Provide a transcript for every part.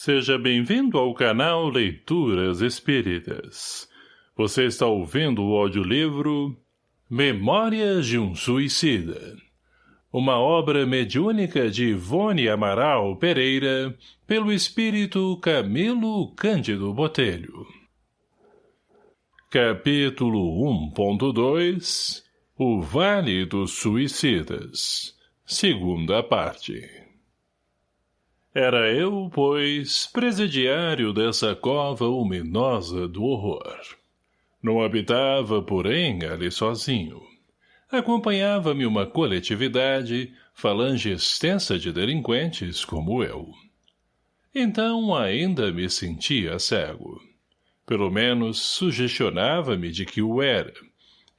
Seja bem-vindo ao canal Leituras Espíritas. Você está ouvindo o audiolivro Memórias de um Suicida. Uma obra mediúnica de Ivone Amaral Pereira, pelo espírito Camilo Cândido Botelho. Capítulo 1.2 O Vale dos Suicidas Segunda parte era eu, pois, presidiário dessa cova luminosa do horror. Não habitava, porém, ali sozinho. Acompanhava-me uma coletividade, falange extensa de delinquentes como eu. Então ainda me sentia cego. Pelo menos sugestionava-me de que o era,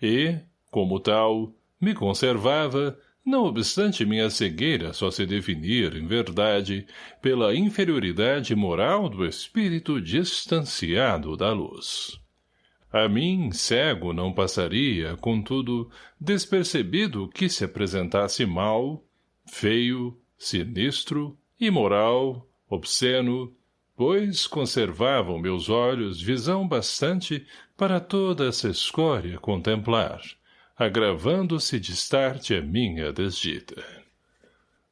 e, como tal, me conservava, não obstante minha cegueira só se definir, em verdade, pela inferioridade moral do espírito distanciado da luz. A mim, cego, não passaria, contudo, despercebido que se apresentasse mal, feio, sinistro, imoral, obsceno, pois conservavam meus olhos visão bastante para toda essa escória contemplar, agravando-se distarte a minha desdita.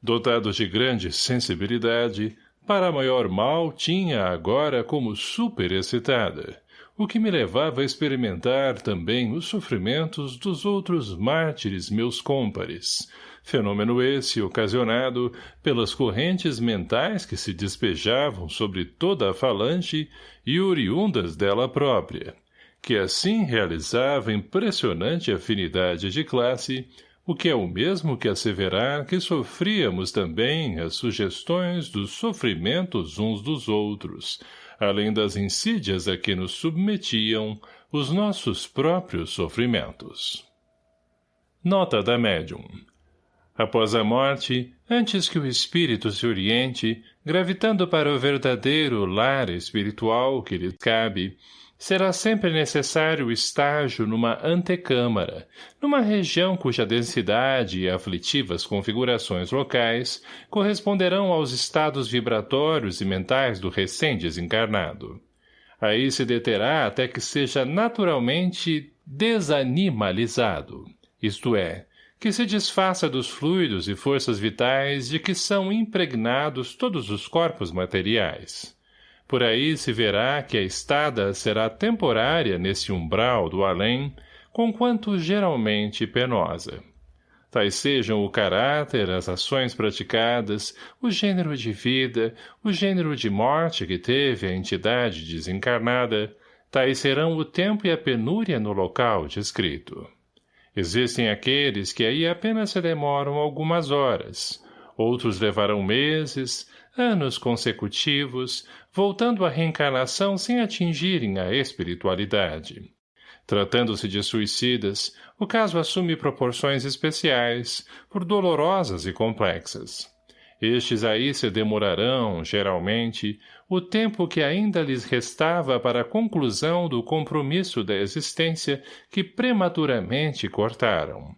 Dotado de grande sensibilidade, para maior mal tinha agora como superexcitada, o que me levava a experimentar também os sofrimentos dos outros mártires meus cômpares, fenômeno esse ocasionado pelas correntes mentais que se despejavam sobre toda a falange e oriundas dela própria, que assim realizava impressionante afinidade de classe, o que é o mesmo que asseverar que sofríamos também as sugestões dos sofrimentos uns dos outros, além das insídias a que nos submetiam os nossos próprios sofrimentos. Nota da médium. Após a morte, antes que o espírito se oriente, gravitando para o verdadeiro lar espiritual que lhe cabe, será sempre necessário estágio numa antecâmara, numa região cuja densidade e aflitivas configurações locais corresponderão aos estados vibratórios e mentais do recém-desencarnado. Aí se deterá até que seja naturalmente desanimalizado, isto é, que se desfaça dos fluidos e forças vitais de que são impregnados todos os corpos materiais. Por aí se verá que a estada será temporária nesse umbral do além, conquanto geralmente penosa. Tais sejam o caráter, as ações praticadas, o gênero de vida, o gênero de morte que teve a entidade desencarnada, tais serão o tempo e a penúria no local descrito. Existem aqueles que aí apenas se demoram algumas horas, outros levarão meses, anos consecutivos, voltando à reencarnação sem atingirem a espiritualidade. Tratando-se de suicidas, o caso assume proporções especiais, por dolorosas e complexas. Estes aí se demorarão, geralmente, o tempo que ainda lhes restava para a conclusão do compromisso da existência que prematuramente cortaram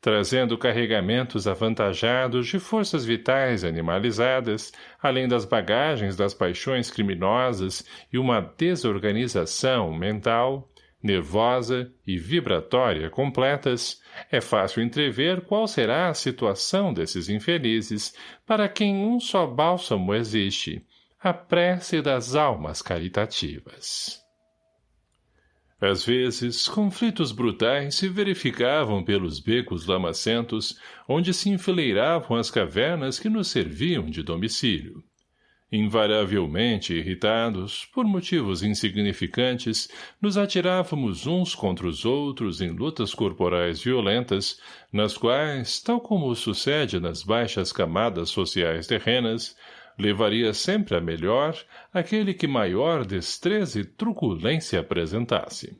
trazendo carregamentos avantajados de forças vitais animalizadas, além das bagagens das paixões criminosas e uma desorganização mental, nervosa e vibratória completas, é fácil entrever qual será a situação desses infelizes para quem um só bálsamo existe, a prece das almas caritativas. Às vezes, conflitos brutais se verificavam pelos becos lamacentos, onde se enfileiravam as cavernas que nos serviam de domicílio. Invariavelmente irritados, por motivos insignificantes, nos atirávamos uns contra os outros em lutas corporais violentas, nas quais, tal como sucede nas baixas camadas sociais terrenas, levaria sempre a melhor aquele que maior destreza e truculência apresentasse.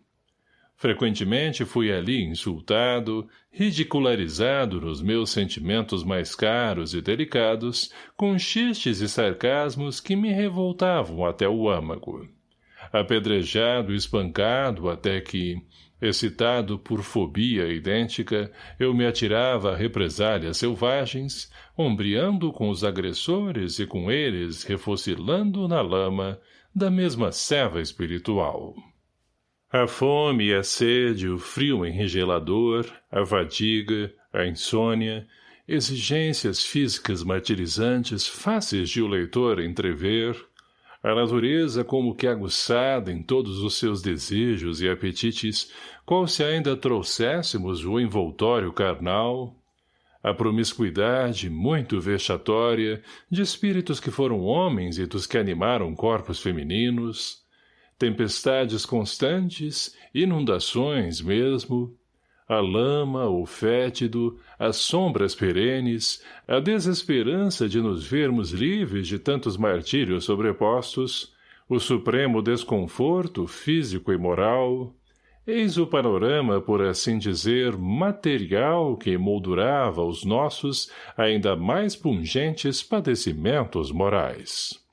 Frequentemente fui ali insultado, ridicularizado nos meus sentimentos mais caros e delicados, com xistes e sarcasmos que me revoltavam até o âmago. Apedrejado e espancado até que, Excitado por fobia idêntica, eu me atirava a represálias selvagens, ombreando com os agressores e com eles refocilando na lama da mesma ceva espiritual. A fome e a sede, o frio enregelador, a fadiga, a insônia, exigências físicas martirizantes fáceis de o leitor entrever, a natureza como que aguçada em todos os seus desejos e apetites, qual se ainda trouxéssemos o envoltório carnal, a promiscuidade muito vexatória de espíritos que foram homens e dos que animaram corpos femininos, tempestades constantes, inundações mesmo, a lama, o fétido, as sombras perenes, a desesperança de nos vermos livres de tantos martírios sobrepostos, o supremo desconforto físico e moral, eis o panorama, por assim dizer, material que moldurava os nossos ainda mais pungentes padecimentos morais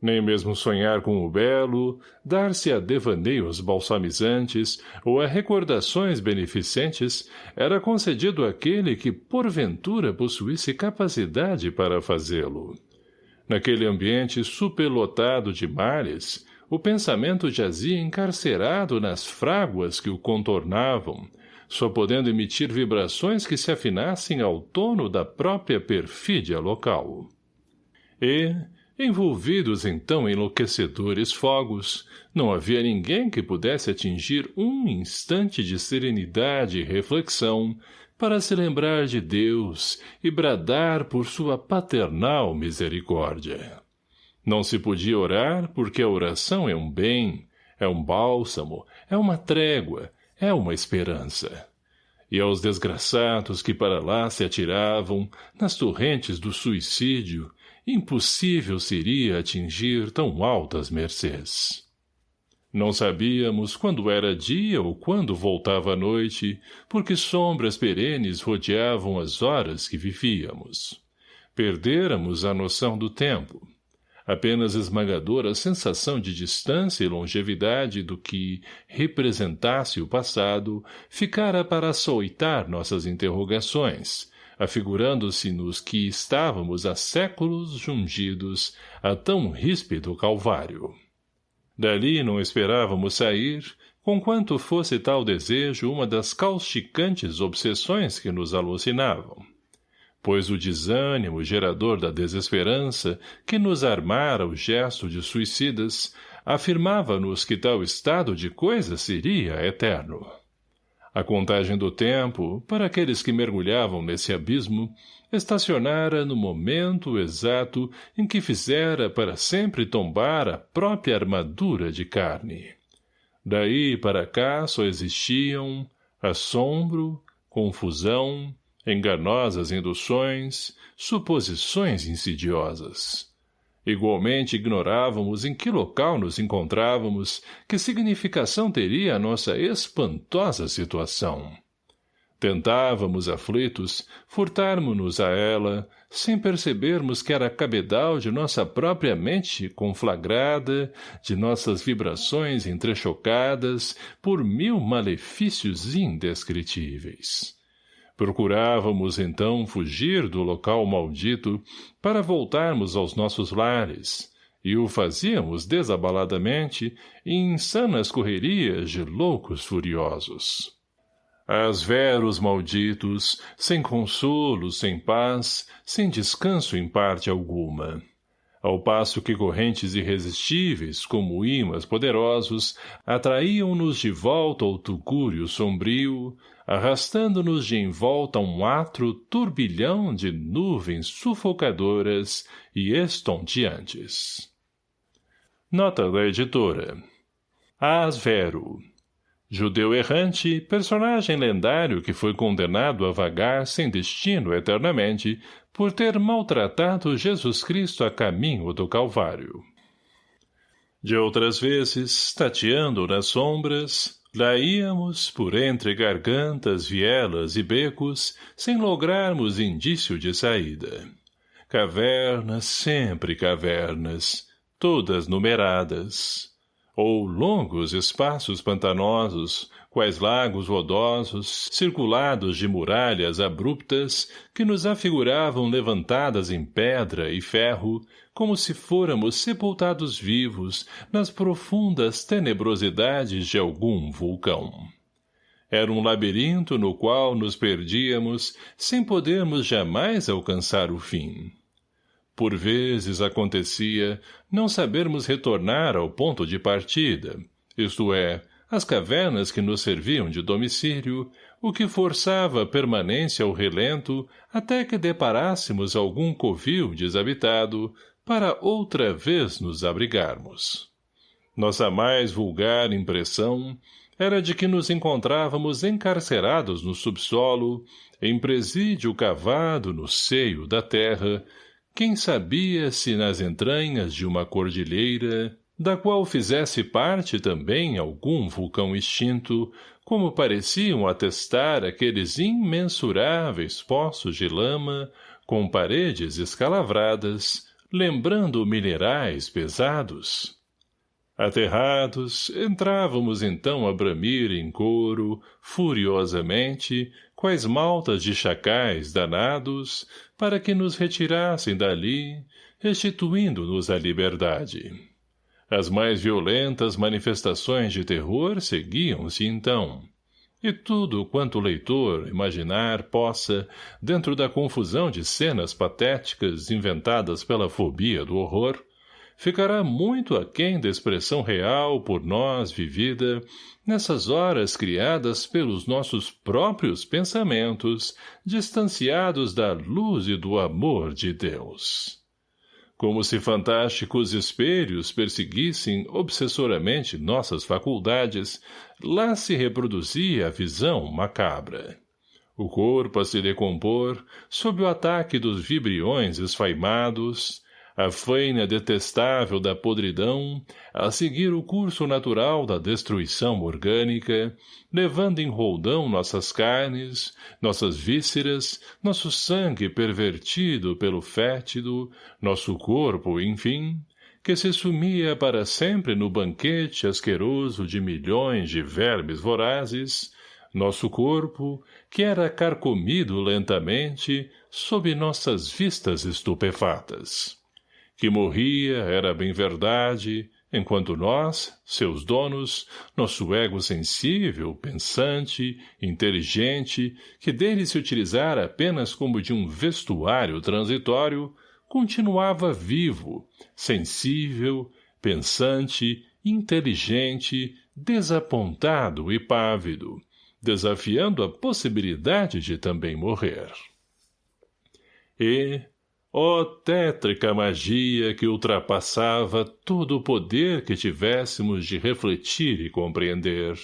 nem mesmo sonhar com o belo, dar-se a devaneios balsamizantes ou a recordações beneficentes era concedido àquele que porventura possuísse capacidade para fazê-lo. Naquele ambiente superlotado de males, o pensamento jazia encarcerado nas fráguas que o contornavam, só podendo emitir vibrações que se afinassem ao tono da própria perfídia local. E, Envolvidos então em enlouquecedores fogos, não havia ninguém que pudesse atingir um instante de serenidade e reflexão para se lembrar de Deus e bradar por sua paternal misericórdia. Não se podia orar porque a oração é um bem, é um bálsamo, é uma trégua, é uma esperança. E aos desgraçados que para lá se atiravam, nas torrentes do suicídio, impossível seria atingir tão altas mercês. Não sabíamos quando era dia ou quando voltava a noite, porque sombras perenes rodeavam as horas que vivíamos. Perdêramos a noção do tempo. Apenas esmagadora sensação de distância e longevidade do que representasse o passado ficara para açoitar nossas interrogações, afigurando-se-nos que estávamos há séculos jungidos a tão ríspido calvário. Dali não esperávamos sair, conquanto fosse tal desejo uma das causticantes obsessões que nos alucinavam. Pois o desânimo gerador da desesperança que nos armara o gesto de suicidas afirmava-nos que tal estado de coisas seria eterno. A contagem do tempo, para aqueles que mergulhavam nesse abismo, estacionara no momento exato em que fizera para sempre tombar a própria armadura de carne. Daí para cá só existiam assombro, confusão, enganosas induções, suposições insidiosas. Igualmente ignorávamos em que local nos encontrávamos, que significação teria a nossa espantosa situação. Tentávamos, aflitos, furtarmos-nos a ela, sem percebermos que era cabedal de nossa própria mente conflagrada, de nossas vibrações entrechocadas por mil malefícios indescritíveis. Procurávamos, então, fugir do local maldito para voltarmos aos nossos lares, e o fazíamos desabaladamente em insanas correrias de loucos furiosos. As veros malditos, sem consolo, sem paz, sem descanso em parte alguma ao passo que correntes irresistíveis, como imãs poderosos, atraíam-nos de volta ao tugúrio sombrio, arrastando-nos de envolta um atro turbilhão de nuvens sufocadoras e estonteantes. Nota da editora Asvero Judeu errante, personagem lendário que foi condenado a vagar sem destino eternamente por ter maltratado Jesus Cristo a caminho do Calvário. De outras vezes, tateando nas sombras, lá íamos por entre gargantas, vielas e becos, sem lograrmos indício de saída. Cavernas, sempre cavernas, todas numeradas ou longos espaços pantanosos, quais lagos rodosos, circulados de muralhas abruptas, que nos afiguravam levantadas em pedra e ferro, como se fôramos sepultados vivos nas profundas tenebrosidades de algum vulcão. Era um labirinto no qual nos perdíamos, sem podermos jamais alcançar o fim. Por vezes acontecia não sabermos retornar ao ponto de partida, isto é, as cavernas que nos serviam de domicílio, o que forçava a permanência ao relento até que deparássemos algum covil desabitado para outra vez nos abrigarmos. Nossa mais vulgar impressão era de que nos encontrávamos encarcerados no subsolo, em presídio cavado no seio da terra, quem sabia se nas entranhas de uma cordilheira, da qual fizesse parte também algum vulcão extinto, como pareciam atestar aqueles imensuráveis poços de lama, com paredes escalavradas, lembrando minerais pesados. Aterrados, entrávamos então a bramir em coro, furiosamente, quais maltas de chacais danados, para que nos retirassem dali, restituindo-nos a liberdade. As mais violentas manifestações de terror seguiam-se então. E tudo quanto o leitor imaginar possa, dentro da confusão de cenas patéticas inventadas pela fobia do horror, ficará muito aquém da expressão real por nós vivida nessas horas criadas pelos nossos próprios pensamentos, distanciados da luz e do amor de Deus. Como se fantásticos espelhos perseguissem obsessoramente nossas faculdades, lá se reproduzia a visão macabra. O corpo a se decompor, sob o ataque dos vibriões esfaimados, a faina detestável da podridão, a seguir o curso natural da destruição orgânica, levando em roldão nossas carnes, nossas vísceras, nosso sangue pervertido pelo fétido, nosso corpo, enfim, que se sumia para sempre no banquete asqueroso de milhões de vermes vorazes, nosso corpo, que era carcomido lentamente sob nossas vistas estupefatas que morria era bem verdade, enquanto nós, seus donos, nosso ego sensível, pensante, inteligente, que dele se utilizara apenas como de um vestuário transitório, continuava vivo, sensível, pensante, inteligente, desapontado e pávido, desafiando a possibilidade de também morrer. E, Ó oh, tétrica magia que ultrapassava todo o poder que tivéssemos de refletir e compreender.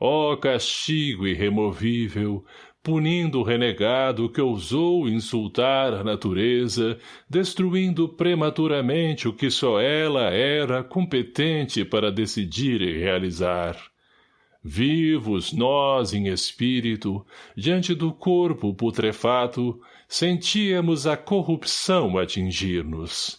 Ó oh, castigo irremovível, punindo o renegado que ousou insultar a natureza, destruindo prematuramente o que só ela era competente para decidir e realizar. Vivos nós em espírito, diante do corpo putrefato, sentíamos a corrupção atingir-nos.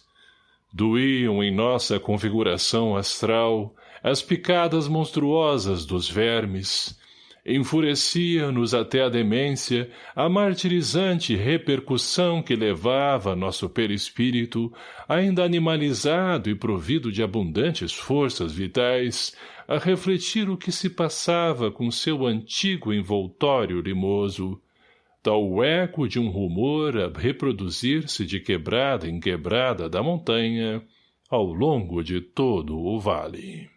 Doíam em nossa configuração astral as picadas monstruosas dos vermes, enfurecia-nos até a demência a martirizante repercussão que levava nosso perispírito, ainda animalizado e provido de abundantes forças vitais, a refletir o que se passava com seu antigo envoltório limoso, tal eco de um rumor a reproduzir-se de quebrada em quebrada da montanha, ao longo de todo o vale.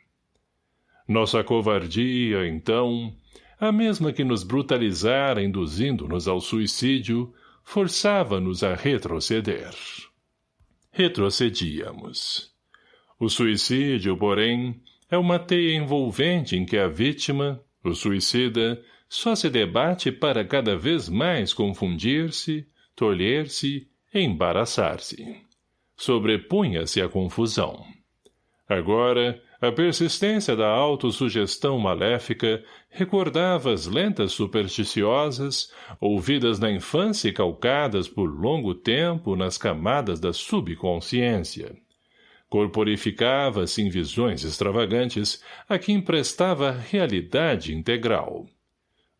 Nossa covardia, então, a mesma que nos brutalizara induzindo-nos ao suicídio, forçava-nos a retroceder. Retrocedíamos. O suicídio, porém, é uma teia envolvente em que a vítima, o suicida, só se debate para cada vez mais confundir-se, tolher-se embaraçar-se. Sobrepunha-se a confusão. Agora, a persistência da autossugestão maléfica recordava as lentas supersticiosas, ouvidas na infância e calcadas por longo tempo nas camadas da subconsciência. Corporificava-se em visões extravagantes a que emprestava realidade integral.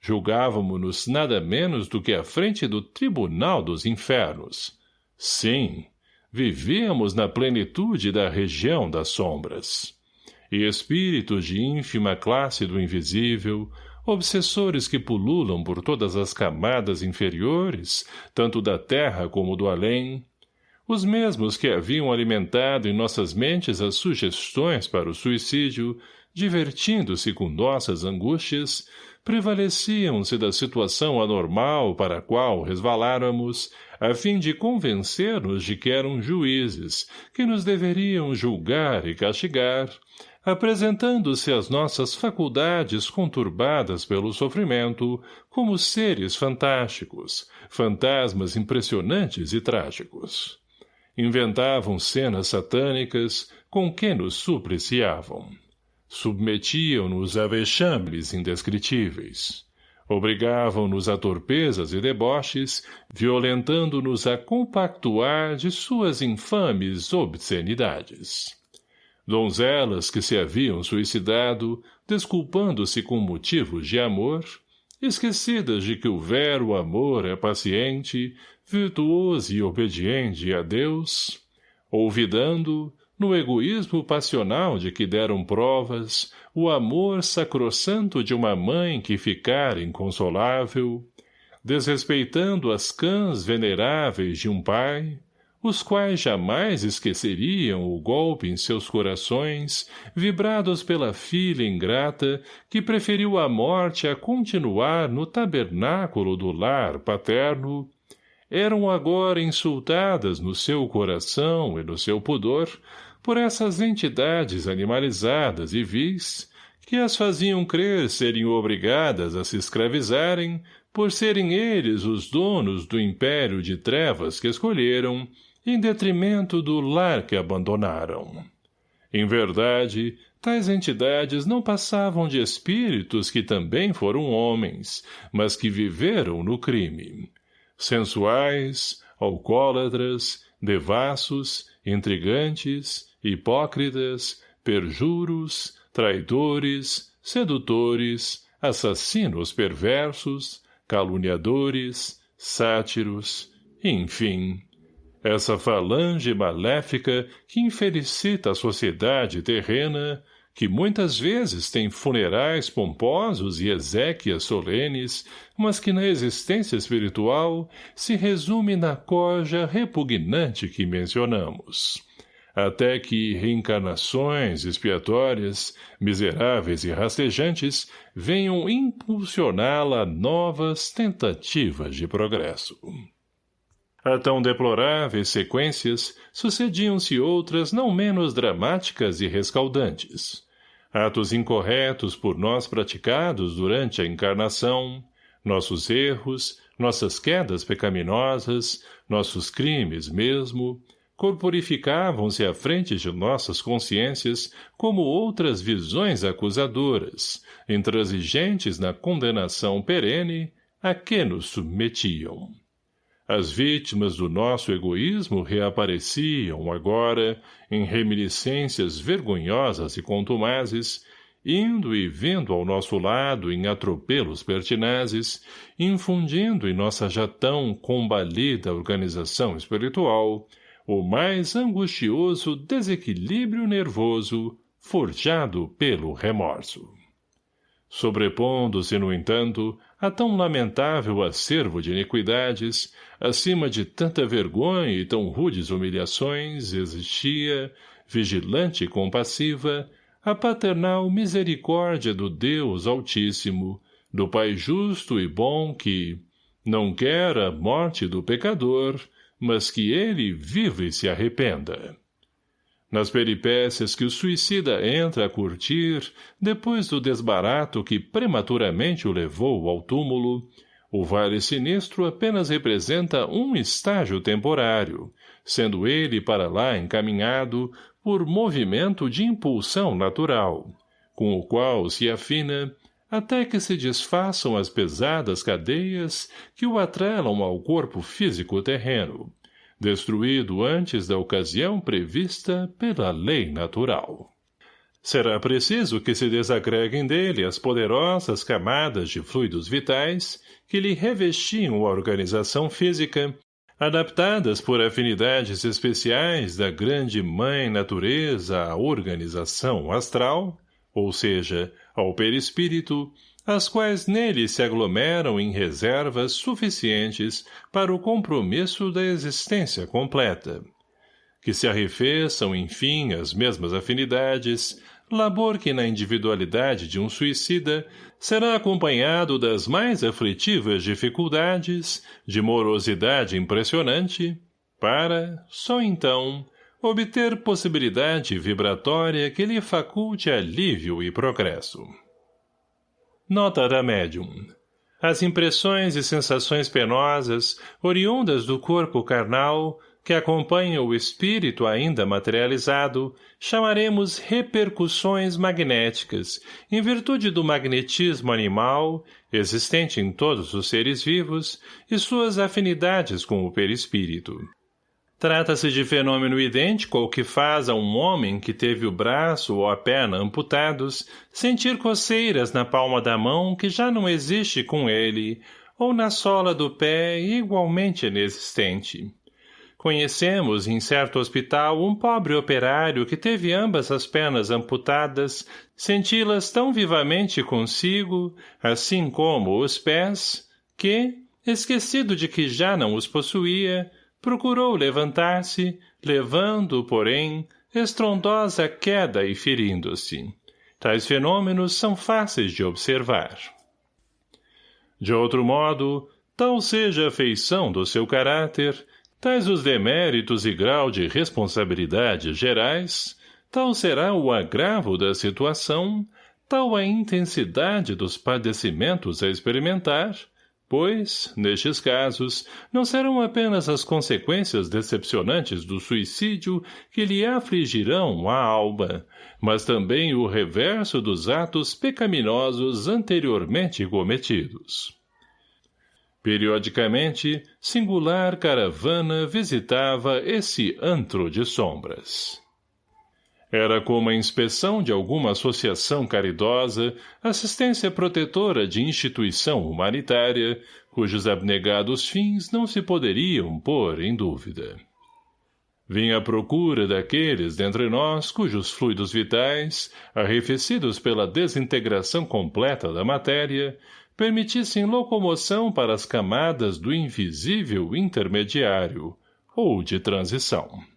Julgávamo-nos nada menos do que à frente do tribunal dos infernos. Sim, vivíamos na plenitude da região das sombras. E espíritos de ínfima classe do invisível, obsessores que pululam por todas as camadas inferiores, tanto da terra como do além, os mesmos que haviam alimentado em nossas mentes as sugestões para o suicídio, divertindo-se com nossas angústias, prevaleciam-se da situação anormal para a qual resvaláramos, a fim de convencer-nos de que eram juízes, que nos deveriam julgar e castigar, apresentando-se as nossas faculdades conturbadas pelo sofrimento como seres fantásticos, fantasmas impressionantes e trágicos. Inventavam cenas satânicas com que nos supliciavam. Submetiam-nos a vexames indescritíveis. Obrigavam-nos a torpezas e deboches, violentando-nos a compactuar de suas infames obscenidades donzelas que se haviam suicidado, desculpando-se com motivos de amor, esquecidas de que o vero amor é paciente, virtuoso e obediente a Deus, olvidando, no egoísmo passional de que deram provas, o amor sacrossanto de uma mãe que ficara inconsolável, desrespeitando as cãs veneráveis de um pai, os quais jamais esqueceriam o golpe em seus corações, vibrados pela filha ingrata que preferiu a morte a continuar no tabernáculo do lar paterno, eram agora insultadas no seu coração e no seu pudor por essas entidades animalizadas e vis, que as faziam crer serem obrigadas a se escravizarem por serem eles os donos do império de trevas que escolheram, em detrimento do lar que abandonaram. Em verdade, tais entidades não passavam de espíritos que também foram homens, mas que viveram no crime. Sensuais, alcoólatras, devassos, intrigantes, hipócritas, perjuros, traidores, sedutores, assassinos perversos, caluniadores, sátiros, enfim, essa falange maléfica que infelicita a sociedade terrena, que muitas vezes tem funerais pomposos e exéquias solenes, mas que na existência espiritual se resume na coja repugnante que mencionamos. Até que reencarnações expiatórias, miseráveis e rastejantes, venham impulsioná-la a novas tentativas de progresso. A tão deploráveis sequências sucediam-se outras não menos dramáticas e rescaldantes. Atos incorretos por nós praticados durante a encarnação, nossos erros, nossas quedas pecaminosas, nossos crimes mesmo, corporificavam-se à frente de nossas consciências como outras visões acusadoras, intransigentes na condenação perene a que nos submetiam. As vítimas do nosso egoísmo reapareciam agora, em reminiscências vergonhosas e contumazes, indo e vindo ao nosso lado em atropelos pertinazes, infundindo em nossa já tão combalida organização espiritual o mais angustioso desequilíbrio nervoso forjado pelo remorso. Sobrepondo-se, no entanto, a tão lamentável acervo de iniquidades, acima de tanta vergonha e tão rudes humilhações, existia, vigilante e compassiva, a paternal misericórdia do Deus Altíssimo, do Pai justo e bom que não quer a morte do pecador, mas que ele vive e se arrependa. Nas peripécias que o suicida entra a curtir, depois do desbarato que prematuramente o levou ao túmulo, o vale sinistro apenas representa um estágio temporário, sendo ele para lá encaminhado por movimento de impulsão natural, com o qual se afina até que se desfaçam as pesadas cadeias que o atrelam ao corpo físico terreno, destruído antes da ocasião prevista pela lei natural. Será preciso que se desagreguem dele as poderosas camadas de fluidos vitais que lhe revestiam a organização física, adaptadas por afinidades especiais da grande mãe natureza à organização astral, ou seja, ao perispírito, as quais nele se aglomeram em reservas suficientes para o compromisso da existência completa. Que se arrefeçam, enfim, as mesmas afinidades, labor que na individualidade de um suicida será acompanhado das mais aflitivas dificuldades, de morosidade impressionante, para, só então, obter possibilidade vibratória que lhe faculte alívio e progresso. Nota da médium. As impressões e sensações penosas, oriundas do corpo carnal, que acompanham o espírito ainda materializado, chamaremos repercussões magnéticas, em virtude do magnetismo animal, existente em todos os seres vivos, e suas afinidades com o perispírito. Trata-se de fenômeno idêntico ao que faz a um homem que teve o braço ou a perna amputados sentir coceiras na palma da mão que já não existe com ele, ou na sola do pé igualmente inexistente. Conhecemos em certo hospital um pobre operário que teve ambas as pernas amputadas, senti-las tão vivamente consigo, assim como os pés, que, esquecido de que já não os possuía, procurou levantar-se, levando, porém, estrondosa queda e ferindo-se. Tais fenômenos são fáceis de observar. De outro modo, tal seja a feição do seu caráter, tais os deméritos e grau de responsabilidade gerais, tal será o agravo da situação, tal a intensidade dos padecimentos a experimentar, pois, nestes casos, não serão apenas as consequências decepcionantes do suicídio que lhe afligirão a alma, mas também o reverso dos atos pecaminosos anteriormente cometidos. Periodicamente, singular caravana visitava esse antro de sombras. Era como a inspeção de alguma associação caridosa, assistência protetora de instituição humanitária, cujos abnegados fins não se poderiam pôr em dúvida. Vinha à procura daqueles dentre nós cujos fluidos vitais, arrefecidos pela desintegração completa da matéria, permitissem locomoção para as camadas do invisível intermediário, ou de transição.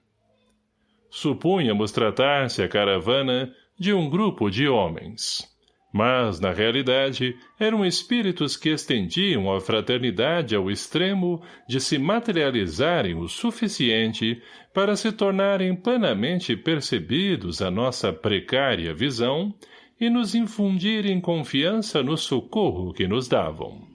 Supunhamos tratar-se a caravana de um grupo de homens. Mas, na realidade, eram espíritos que estendiam a fraternidade ao extremo de se materializarem o suficiente para se tornarem plenamente percebidos a nossa precária visão e nos infundirem confiança no socorro que nos davam.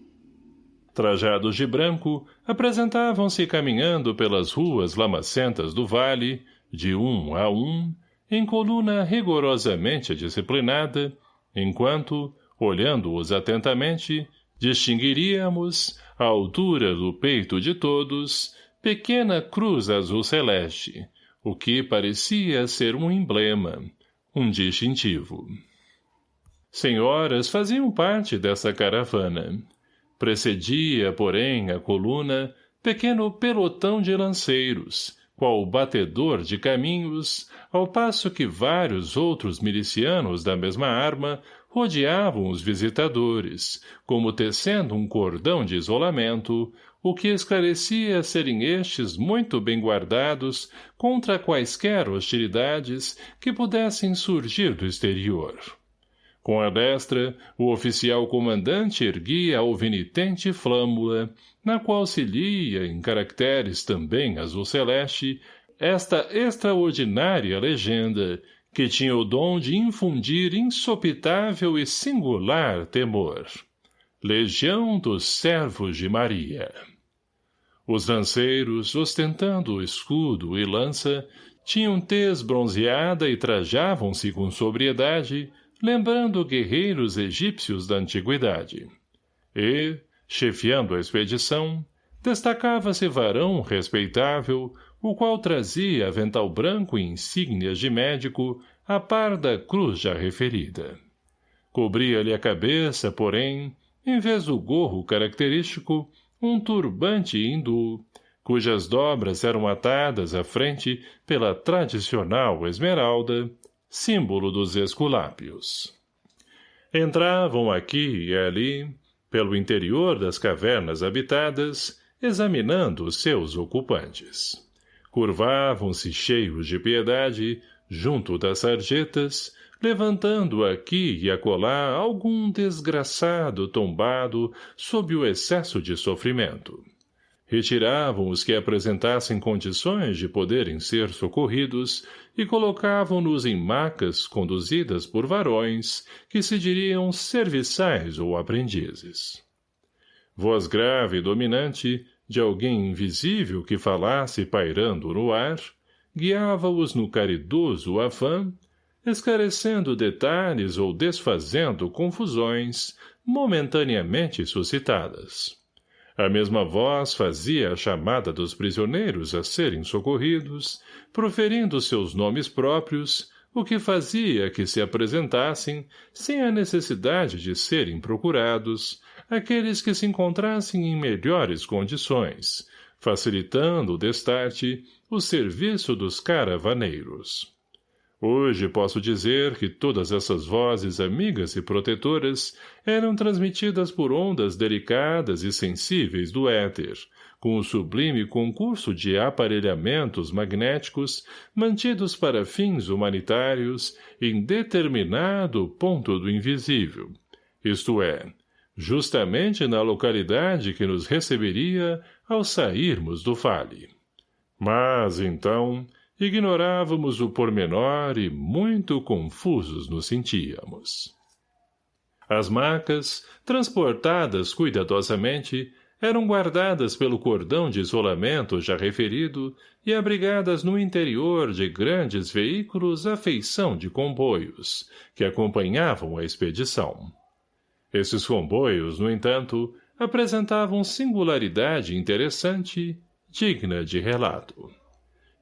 Trajados de branco, apresentavam-se caminhando pelas ruas lamacentas do vale, de um a um, em coluna rigorosamente disciplinada, enquanto, olhando-os atentamente, distinguiríamos, à altura do peito de todos, pequena cruz azul celeste, o que parecia ser um emblema, um distintivo. Senhoras faziam parte dessa caravana. Precedia, porém, a coluna, pequeno pelotão de lanceiros, qual batedor de caminhos, ao passo que vários outros milicianos da mesma arma rodeavam os visitadores, como tecendo um cordão de isolamento, o que esclarecia serem estes muito bem guardados contra quaisquer hostilidades que pudessem surgir do exterior. Com a destra, o oficial comandante erguia a alvinitente flâmula, na qual se lia, em caracteres também azul celeste, esta extraordinária legenda, que tinha o dom de infundir insopitável e singular temor. Legião dos Servos de Maria. Os lanceiros, ostentando escudo e lança, tinham tez bronzeada e trajavam-se com sobriedade, lembrando guerreiros egípcios da antiguidade. E, chefiando a expedição, destacava-se varão respeitável, o qual trazia avental branco e insígnias de médico, a par da cruz já referida. Cobria-lhe a cabeça, porém, em vez do gorro característico, um turbante hindu, cujas dobras eram atadas à frente pela tradicional esmeralda, símbolo dos esculápios. Entravam aqui e ali, pelo interior das cavernas habitadas, examinando os seus ocupantes. Curvavam-se cheios de piedade, junto das sarjetas, levantando aqui e acolá algum desgraçado tombado sob o excesso de sofrimento. Retiravam os que apresentassem condições de poderem ser socorridos e colocavam-nos em macas conduzidas por varões que se diriam serviçais ou aprendizes. Voz grave e dominante, de alguém invisível que falasse pairando no ar, guiava-os no caridoso afã, esclarecendo detalhes ou desfazendo confusões momentaneamente suscitadas. A mesma voz fazia a chamada dos prisioneiros a serem socorridos, proferindo seus nomes próprios, o que fazia que se apresentassem, sem a necessidade de serem procurados, aqueles que se encontrassem em melhores condições, facilitando o destarte, o serviço dos caravaneiros. Hoje posso dizer que todas essas vozes amigas e protetoras eram transmitidas por ondas delicadas e sensíveis do éter, com o sublime concurso de aparelhamentos magnéticos mantidos para fins humanitários em determinado ponto do invisível, isto é, justamente na localidade que nos receberia ao sairmos do vale. Mas, então, ignorávamos o pormenor e muito confusos nos sentíamos. As macas, transportadas cuidadosamente, eram guardadas pelo cordão de isolamento já referido e abrigadas no interior de grandes veículos à feição de comboios, que acompanhavam a expedição. Esses comboios, no entanto, apresentavam singularidade interessante, digna de relato.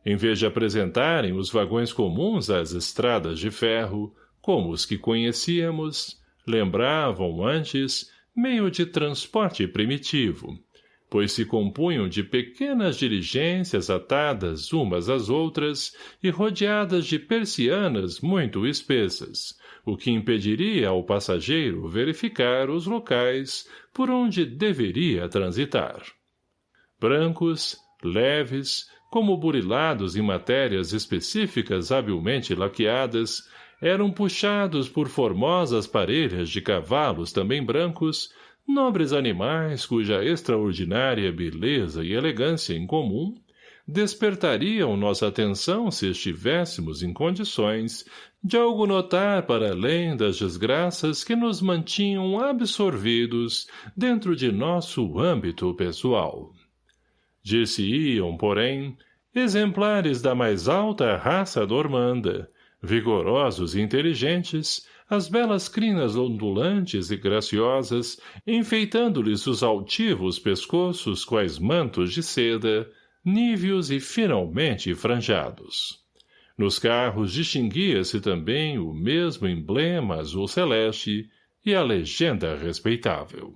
Em vez de apresentarem os vagões comuns às estradas de ferro, como os que conhecíamos, lembravam antes meio de transporte primitivo, pois se compunham de pequenas diligências atadas umas às outras e rodeadas de persianas muito espessas, o que impediria ao passageiro verificar os locais por onde deveria transitar. Brancos, leves, como burilados em matérias específicas habilmente laqueadas, eram puxados por formosas parelhas de cavalos também brancos, nobres animais cuja extraordinária beleza e elegância em comum despertariam nossa atenção se estivéssemos em condições de algo notar para além das desgraças que nos mantinham absorvidos dentro de nosso âmbito pessoal. Dir-se-iam, porém, exemplares da mais alta raça normanda, vigorosos e inteligentes, as belas crinas ondulantes e graciosas, enfeitando-lhes os altivos pescoços quais mantos de seda, níveos e finalmente franjados. Nos carros distinguia-se também o mesmo emblema azul celeste e a legenda respeitável.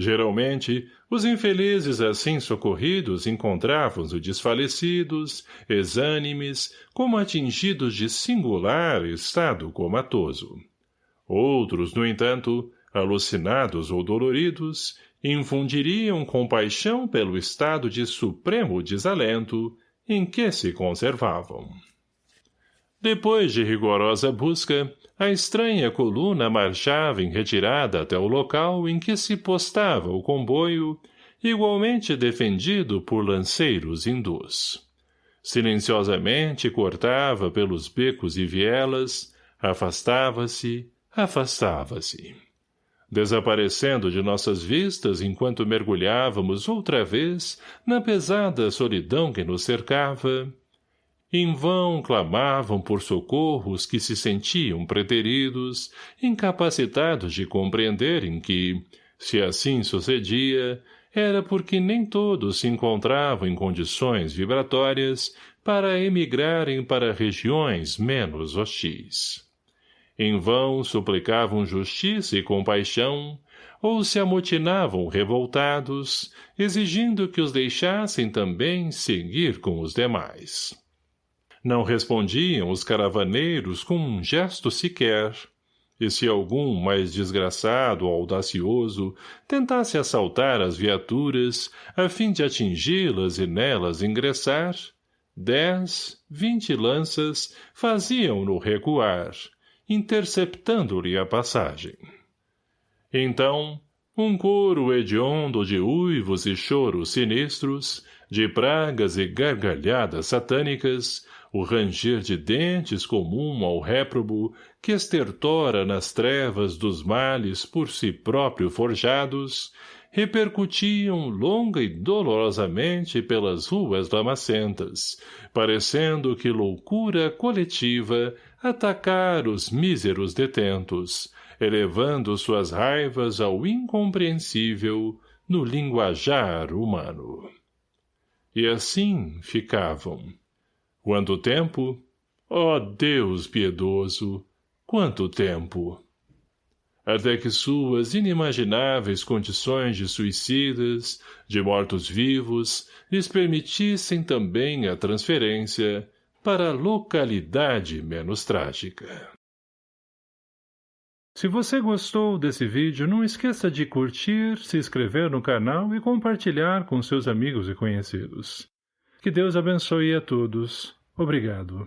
Geralmente, os infelizes assim socorridos encontravam-se desfalecidos, exânimes, como atingidos de singular estado comatoso. Outros, no entanto, alucinados ou doloridos, infundiriam compaixão pelo estado de supremo desalento em que se conservavam. Depois de rigorosa busca, a estranha coluna marchava em retirada até o local em que se postava o comboio, igualmente defendido por lanceiros hindus. Silenciosamente cortava pelos becos e vielas, afastava-se, afastava-se. Desaparecendo de nossas vistas enquanto mergulhávamos outra vez na pesada solidão que nos cercava, em vão clamavam por socorros que se sentiam preteridos, incapacitados de compreenderem que, se assim sucedia, era porque nem todos se encontravam em condições vibratórias para emigrarem para regiões menos hostis. Em vão suplicavam justiça e compaixão, ou se amotinavam revoltados, exigindo que os deixassem também seguir com os demais. Não respondiam os caravaneiros com um gesto sequer, e se algum mais desgraçado ou audacioso tentasse assaltar as viaturas a fim de atingi-las e nelas ingressar, dez, vinte lanças faziam-no recuar, interceptando-lhe a passagem. Então, um coro hediondo de uivos e choros sinistros, de pragas e gargalhadas satânicas, o ranger de dentes comum ao réprobo, que estertora nas trevas dos males por si próprio forjados, repercutiam longa e dolorosamente pelas ruas lamacentas, parecendo que loucura coletiva atacar os míseros detentos, elevando suas raivas ao incompreensível no linguajar humano. E assim ficavam, Quanto tempo? Oh, Deus piedoso! Quanto tempo! Até que suas inimagináveis condições de suicidas, de mortos-vivos, lhes permitissem também a transferência para a localidade menos trágica. Se você gostou desse vídeo, não esqueça de curtir, se inscrever no canal e compartilhar com seus amigos e conhecidos. Que Deus abençoe a todos. Obrigado.